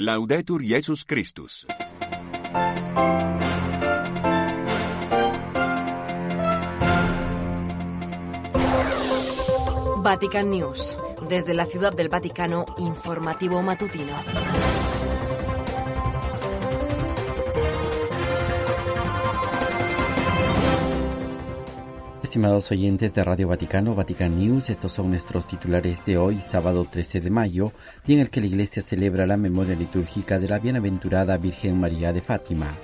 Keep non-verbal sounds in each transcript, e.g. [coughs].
Laudetur Jesus Christus. Vatican News. Desde la Ciudad del Vaticano, informativo matutino. Estimados oyentes de Radio Vaticano, Vatican News, estos son nuestros titulares de hoy, sábado 13 de mayo, día en el que la Iglesia celebra la memoria litúrgica de la bienaventurada Virgen María de Fátima.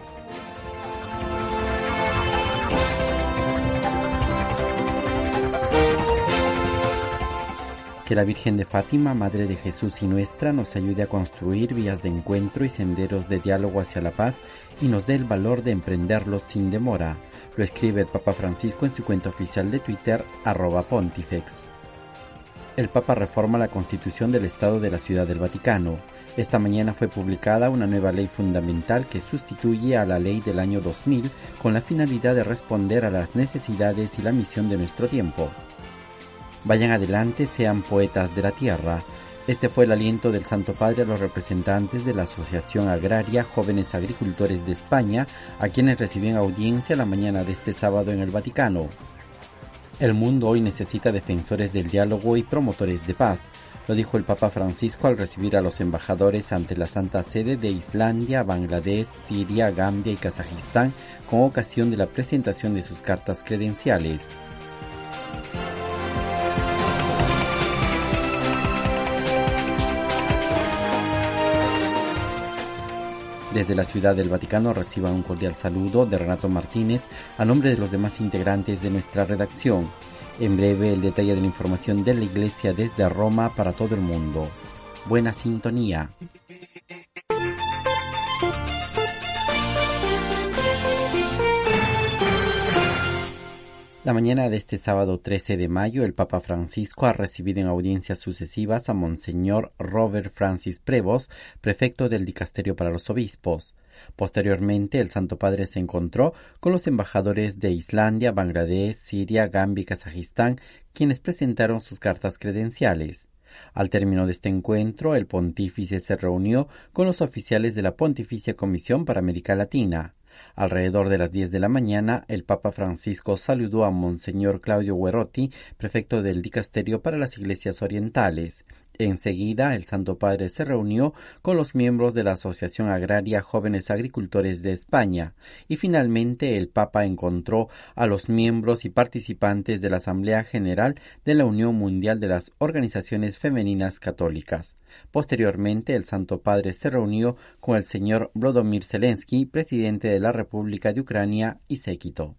Que la Virgen de Fátima, Madre de Jesús y nuestra, nos ayude a construir vías de encuentro y senderos de diálogo hacia la paz y nos dé el valor de emprenderlos sin demora. Lo escribe el Papa Francisco en su cuenta oficial de Twitter, arroba pontifex. El Papa reforma la constitución del Estado de la Ciudad del Vaticano. Esta mañana fue publicada una nueva ley fundamental que sustituye a la ley del año 2000 con la finalidad de responder a las necesidades y la misión de nuestro tiempo. Vayan adelante, sean poetas de la tierra. Este fue el aliento del Santo Padre a los representantes de la Asociación Agraria Jóvenes Agricultores de España, a quienes reciben audiencia la mañana de este sábado en el Vaticano. El mundo hoy necesita defensores del diálogo y promotores de paz, lo dijo el Papa Francisco al recibir a los embajadores ante la Santa Sede de Islandia, Bangladesh, Siria, Gambia y Kazajistán con ocasión de la presentación de sus cartas credenciales. Desde la Ciudad del Vaticano reciba un cordial saludo de Renato Martínez a nombre de los demás integrantes de nuestra redacción. En breve el detalle de la información de la Iglesia desde Roma para todo el mundo. Buena sintonía. La mañana de este sábado 13 de mayo, el Papa Francisco ha recibido en audiencias sucesivas a Monseñor Robert Francis Prevost, prefecto del Dicasterio para los Obispos. Posteriormente, el Santo Padre se encontró con los embajadores de Islandia, Bangladesh, Siria, Gambia y Kazajistán, quienes presentaron sus cartas credenciales. Al término de este encuentro, el pontífice se reunió con los oficiales de la Pontificia Comisión para América Latina. Alrededor de las diez de la mañana, el Papa Francisco saludó a Monseñor Claudio Guerotti, prefecto del Dicasterio para las Iglesias Orientales. Enseguida, el Santo Padre se reunió con los miembros de la Asociación Agraria Jóvenes Agricultores de España y finalmente el Papa encontró a los miembros y participantes de la Asamblea General de la Unión Mundial de las Organizaciones Femeninas Católicas. Posteriormente, el Santo Padre se reunió con el señor Vladimir Zelensky, presidente de la República de Ucrania y séquito.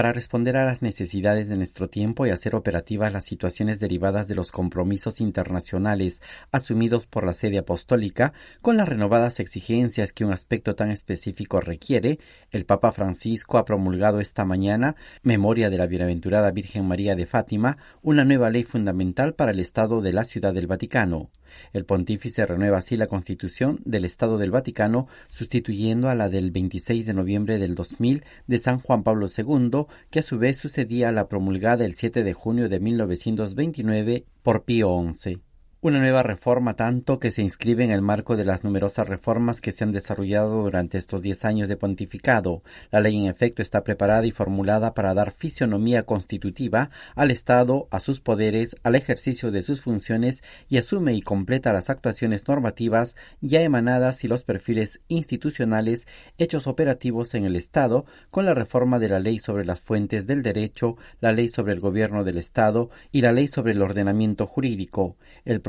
Para responder a las necesidades de nuestro tiempo y hacer operativas las situaciones derivadas de los compromisos internacionales asumidos por la sede apostólica, con las renovadas exigencias que un aspecto tan específico requiere, el Papa Francisco ha promulgado esta mañana, memoria de la Bienaventurada Virgen María de Fátima, una nueva ley fundamental para el Estado de la Ciudad del Vaticano. El pontífice renueva así la constitución del Estado del Vaticano, sustituyendo a la del 26 de noviembre del 2000 de San Juan Pablo II, que a su vez sucedía a la promulgada el 7 de junio de 1929 por Pío XI. Una nueva reforma tanto que se inscribe en el marco de las numerosas reformas que se han desarrollado durante estos diez años de pontificado. La ley en efecto está preparada y formulada para dar fisionomía constitutiva al Estado, a sus poderes, al ejercicio de sus funciones y asume y completa las actuaciones normativas ya emanadas y los perfiles institucionales hechos operativos en el Estado con la reforma de la ley sobre las fuentes del derecho, la ley sobre el gobierno del Estado y la ley sobre el ordenamiento jurídico.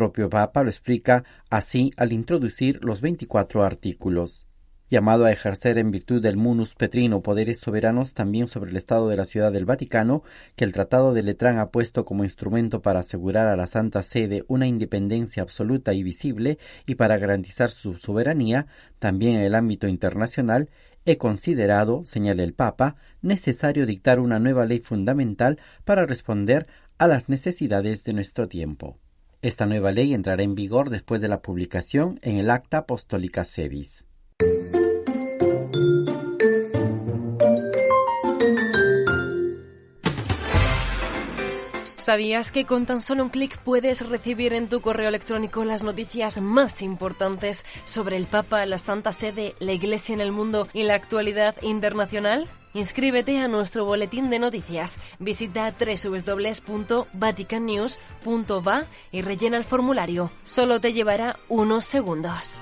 Propio Papa lo explica así al introducir los 24 artículos. Llamado a ejercer en virtud del munus petrino poderes soberanos también sobre el Estado de la Ciudad del Vaticano, que el Tratado de Letrán ha puesto como instrumento para asegurar a la Santa Sede una independencia absoluta y visible y para garantizar su soberanía, también en el ámbito internacional, he considerado, señala el Papa, necesario dictar una nueva ley fundamental para responder a las necesidades de nuestro tiempo. Esta nueva ley entrará en vigor después de la publicación en el Acta Apostólica Sedis. ¿Sabías que con tan solo un clic puedes recibir en tu correo electrónico las noticias más importantes sobre el Papa, la Santa Sede, la Iglesia en el mundo y la actualidad internacional? Inscríbete a nuestro boletín de noticias. Visita www.vaticannews.va y rellena el formulario. Solo te llevará unos segundos.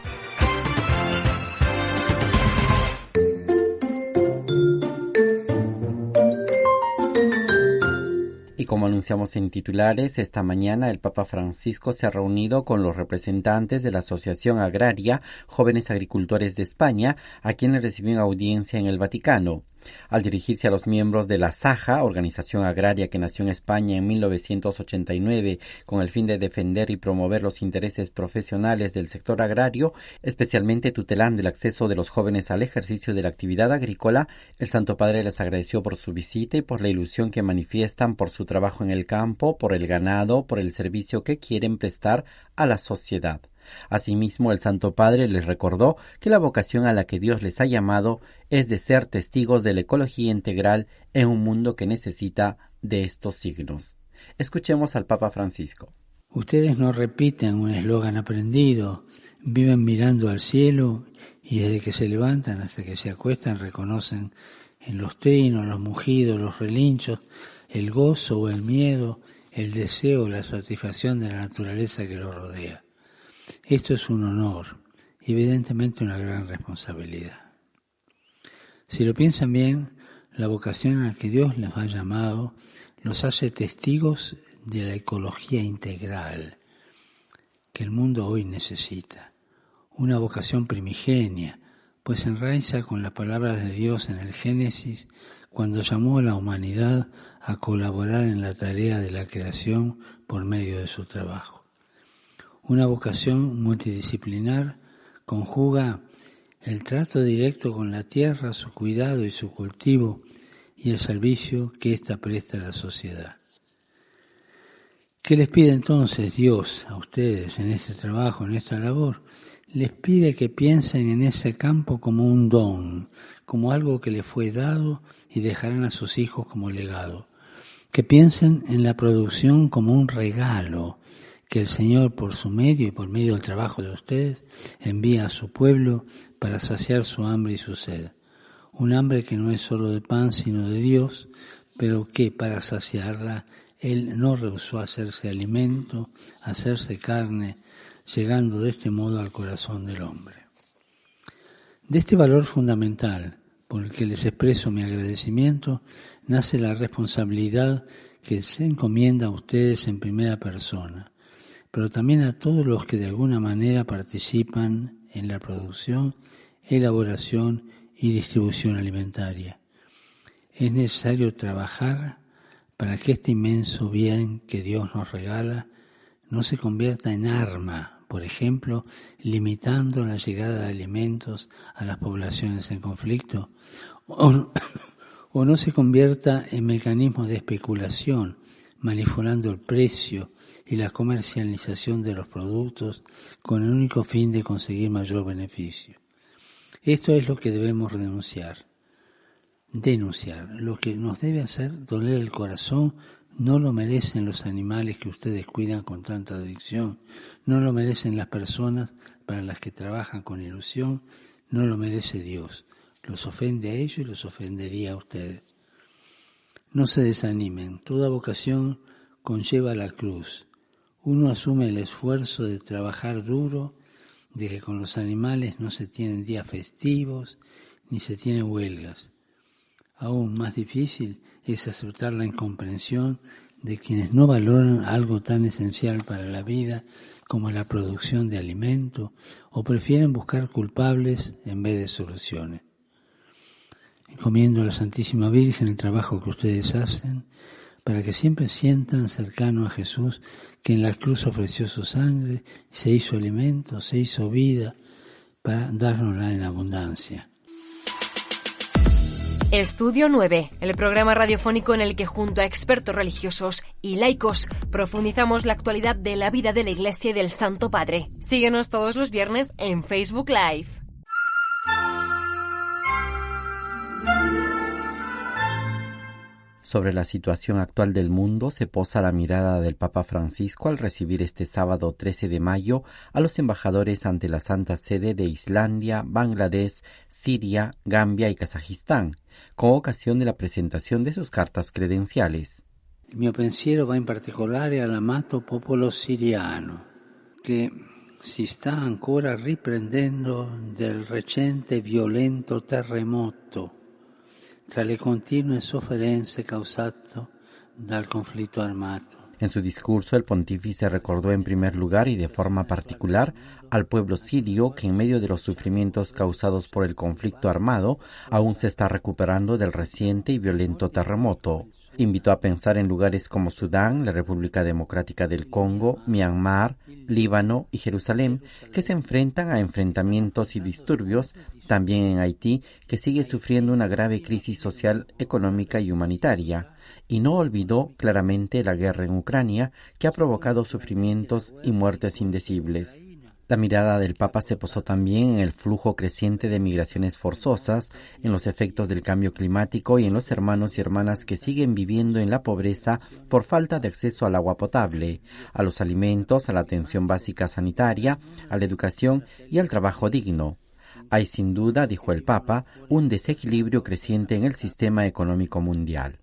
Y como anunciamos en titulares, esta mañana el Papa Francisco se ha reunido con los representantes de la Asociación Agraria Jóvenes Agricultores de España, a quienes recibió en audiencia en el Vaticano. Al dirigirse a los miembros de la SAJA, organización agraria que nació en España en 1989 con el fin de defender y promover los intereses profesionales del sector agrario, especialmente tutelando el acceso de los jóvenes al ejercicio de la actividad agrícola, el Santo Padre les agradeció por su visita y por la ilusión que manifiestan por su trabajo en el campo, por el ganado, por el servicio que quieren prestar a la sociedad. Asimismo, el Santo Padre les recordó que la vocación a la que Dios les ha llamado es de ser testigos de la ecología integral en un mundo que necesita de estos signos. Escuchemos al Papa Francisco. Ustedes no repiten un eslogan aprendido, viven mirando al cielo y desde que se levantan hasta que se acuestan reconocen en los trinos, los mugidos, los relinchos, el gozo o el miedo, el deseo o la satisfacción de la naturaleza que los rodea. Esto es un honor evidentemente una gran responsabilidad. Si lo piensan bien, la vocación a que Dios les ha llamado los hace testigos de la ecología integral que el mundo hoy necesita. Una vocación primigenia, pues enraiza con las palabras de Dios en el Génesis cuando llamó a la humanidad a colaborar en la tarea de la creación por medio de su trabajo. Una vocación multidisciplinar conjuga el trato directo con la tierra, su cuidado y su cultivo y el servicio que ésta presta a la sociedad. ¿Qué les pide entonces Dios a ustedes en este trabajo, en esta labor? Les pide que piensen en ese campo como un don, como algo que les fue dado y dejarán a sus hijos como legado. Que piensen en la producción como un regalo, que el Señor por su medio y por medio del trabajo de ustedes envía a su pueblo para saciar su hambre y su sed. Un hambre que no es solo de pan sino de Dios, pero que para saciarla Él no rehusó hacerse alimento, hacerse carne, llegando de este modo al corazón del hombre. De este valor fundamental, por el que les expreso mi agradecimiento, nace la responsabilidad que se encomienda a ustedes en primera persona, pero también a todos los que de alguna manera participan en la producción, elaboración y distribución alimentaria. Es necesario trabajar para que este inmenso bien que Dios nos regala no se convierta en arma, por ejemplo, limitando la llegada de alimentos a las poblaciones en conflicto, o, [coughs] o no se convierta en mecanismo de especulación, manipulando el precio y la comercialización de los productos con el único fin de conseguir mayor beneficio. Esto es lo que debemos denunciar. Denunciar. Lo que nos debe hacer doler el corazón no lo merecen los animales que ustedes cuidan con tanta adicción, no lo merecen las personas para las que trabajan con ilusión, no lo merece Dios. Los ofende a ellos y los ofendería a ustedes. No se desanimen, toda vocación conlleva la cruz uno asume el esfuerzo de trabajar duro, de que con los animales no se tienen días festivos ni se tienen huelgas. Aún más difícil es aceptar la incomprensión de quienes no valoran algo tan esencial para la vida como la producción de alimento o prefieren buscar culpables en vez de soluciones. Encomiendo a la Santísima Virgen el trabajo que ustedes hacen para que siempre sientan cercano a Jesús que en la cruz ofreció su sangre, se hizo alimento, se hizo vida para dárnosla en abundancia. Estudio 9, el programa radiofónico en el que junto a expertos religiosos y laicos profundizamos la actualidad de la vida de la Iglesia y del Santo Padre. Síguenos todos los viernes en Facebook Live. Sobre la situación actual del mundo se posa la mirada del Papa Francisco al recibir este sábado 13 de mayo a los embajadores ante la Santa Sede de Islandia, Bangladesh, Siria, Gambia y Kazajistán, con ocasión de la presentación de sus cartas credenciales. Mio pensiero va in particolare all'amato popolo siriano, che si sta ancora riprendendo del recente violento terremoto armato. En su discurso, el pontífice recordó en primer lugar y de forma particular al pueblo sirio que en medio de los sufrimientos causados por el conflicto armado aún se está recuperando del reciente y violento terremoto. Invitó a pensar en lugares como Sudán, la República Democrática del Congo, Myanmar, Líbano y Jerusalén, que se enfrentan a enfrentamientos y disturbios, también en Haití, que sigue sufriendo una grave crisis social, económica y humanitaria y no olvidó claramente la guerra en Ucrania que ha provocado sufrimientos y muertes indecibles. La mirada del Papa se posó también en el flujo creciente de migraciones forzosas, en los efectos del cambio climático y en los hermanos y hermanas que siguen viviendo en la pobreza por falta de acceso al agua potable, a los alimentos, a la atención básica sanitaria, a la educación y al trabajo digno. Hay sin duda, dijo el Papa, un desequilibrio creciente en el sistema económico mundial.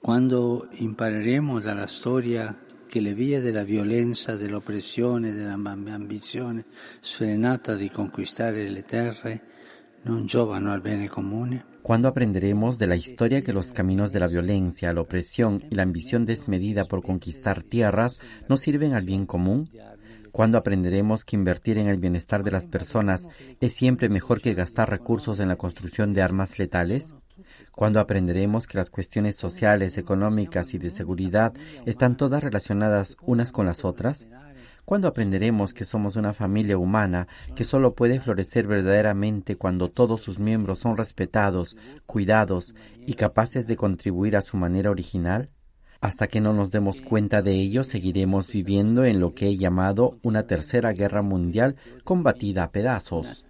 Cuando impareremo dalla storia che le vie della violenza, dell'oppressione, dell'ambizione sfrenata di conquistare le terre non giovano al bene comune? Cuando aprenderemos de la historia que los caminos de la violencia, la opresión y la ambición desmedida por conquistar tierras no sirven al bien común? ¿Cuándo aprenderemos que invertir en el bienestar de las personas es siempre mejor que gastar recursos en la construcción de armas letales? ¿Cuándo aprenderemos que las cuestiones sociales, económicas y de seguridad están todas relacionadas unas con las otras? ¿Cuándo aprenderemos que somos una familia humana que solo puede florecer verdaderamente cuando todos sus miembros son respetados, cuidados y capaces de contribuir a su manera original? Hasta que no nos demos cuenta de ello, seguiremos viviendo en lo que he llamado una tercera guerra mundial combatida a pedazos.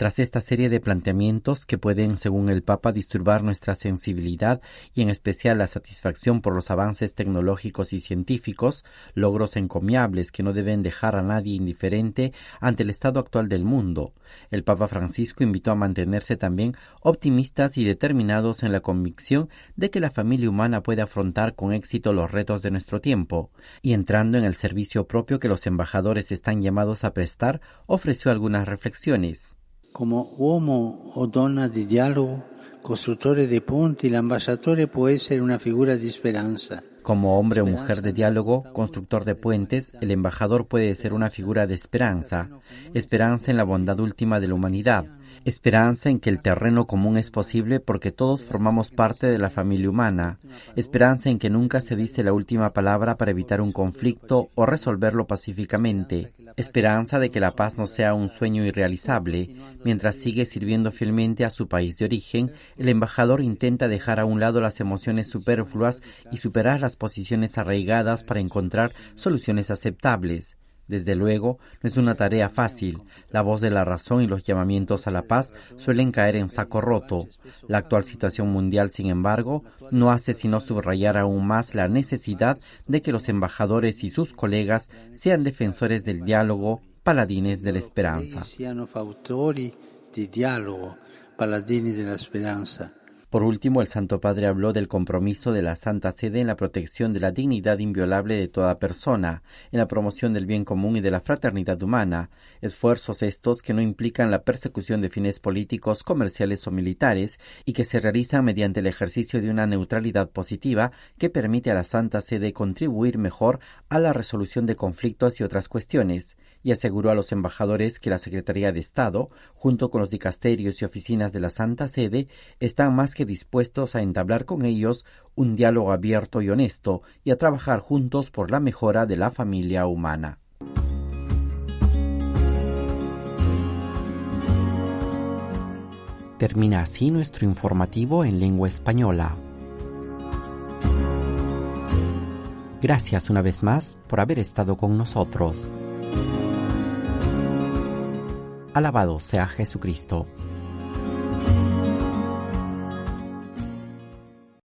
Tras esta serie de planteamientos que pueden, según el Papa, disturbar nuestra sensibilidad y en especial la satisfacción por los avances tecnológicos y científicos, logros encomiables que no deben dejar a nadie indiferente ante el estado actual del mundo, el Papa Francisco invitó a mantenerse también optimistas y determinados en la convicción de que la familia humana puede afrontar con éxito los retos de nuestro tiempo, y entrando en el servicio propio que los embajadores están llamados a prestar, ofreció algunas reflexiones. Como uomo o donna di dialogo, costruttore dei ponti, l'ambasciatore può essere una figura di speranza. Como hombre o mujer de diálogo, constructor de puentes, el embajador puede ser una figura de esperanza, esperanza en la bondad última de la humanidad, esperanza en que el terreno común es posible porque todos formamos parte de la familia humana, esperanza en que nunca se dice la última palabra para evitar un conflicto o resolverlo pacíficamente, esperanza de que la paz no sea un sueño irrealizable. Mientras sigue sirviendo fielmente a su país de origen, el embajador intenta dejar a un lado las emociones superfluas y superar las posiciones arraigadas para encontrar soluciones aceptables. Desde luego, no es una tarea fácil. La voz de la razón y los llamamientos a la paz suelen caer en saco roto. La actual situación mundial, sin embargo, no hace sino subrayar aún más la necesidad de que los embajadores y sus colegas sean defensores del diálogo, paladines de la esperanza. Por último, el Santo Padre habló del compromiso de la Santa Sede en la protección de la dignidad inviolable de toda persona, en la promoción del bien común y de la fraternidad humana, esfuerzos estos que no implican la persecución de fines políticos, comerciales o militares y que se realizan mediante el ejercicio de una neutralidad positiva que permite a la Santa Sede contribuir mejor a la resolución de conflictos y otras cuestiones, y aseguró a los embajadores que la Secretaría de Estado, junto con los dicasterios y oficinas de la Santa Sede, están más dispuestos a entablar con ellos un diálogo abierto y honesto y a trabajar juntos por la mejora de la familia humana. Termina así nuestro informativo en lengua española. Gracias una vez más por haber estado con nosotros. Alabado sea Jesucristo.